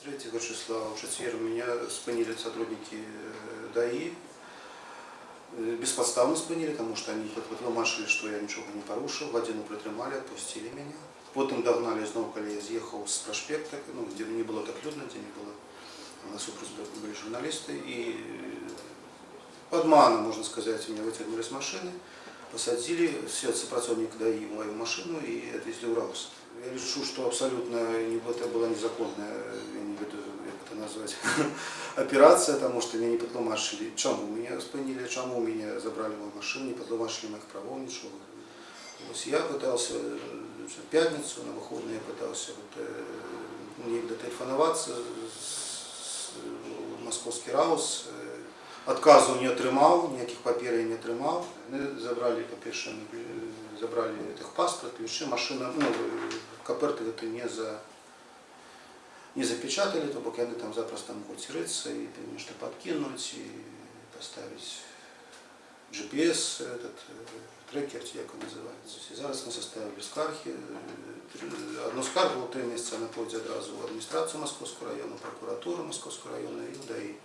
23 числа в четверг меня спынили сотрудники э, ДАИ. Э, Бесподставно спынили, потому что они потлумачили, что я ничего не порушил. Годину притримали, отпустили меня. Потім догнали знову, коли я з'їхав з проспекта, ну, де не було так людно, де не було. На супрус были журналисты. И подманом, можно сказать, меня вытянули с машины, посадили, все ДАИ в мою машину и отвезли в Раус. Решу, что абсолютно это была незаконная, я не как это назвать, операция, потому что меня не подломашили. Чему меня спынили, чему меня забрали мою машину, не подломашили моих правов, ничего. Есть я пытался э, в пятницу, на выходные пытался вот, э, мне дотелефонуватися з в московський раус. Е, Отказу не отримав, ніяких папірів я не отримав. Вони забрали, по-перше, е, забрали техпаспорт, ключи, машина, ну, е, коперти это не за не запечатали, то бок они там запросто могут рыться и что подкинуть, и поставить GPS, этот е, трекер, ці, як він називається. І зараз ми составили скарги. Е, три- Одну скаргу три місяці на поді одразу в адміністрацію Московського району, прокуратуру Московського району і в ДАІ.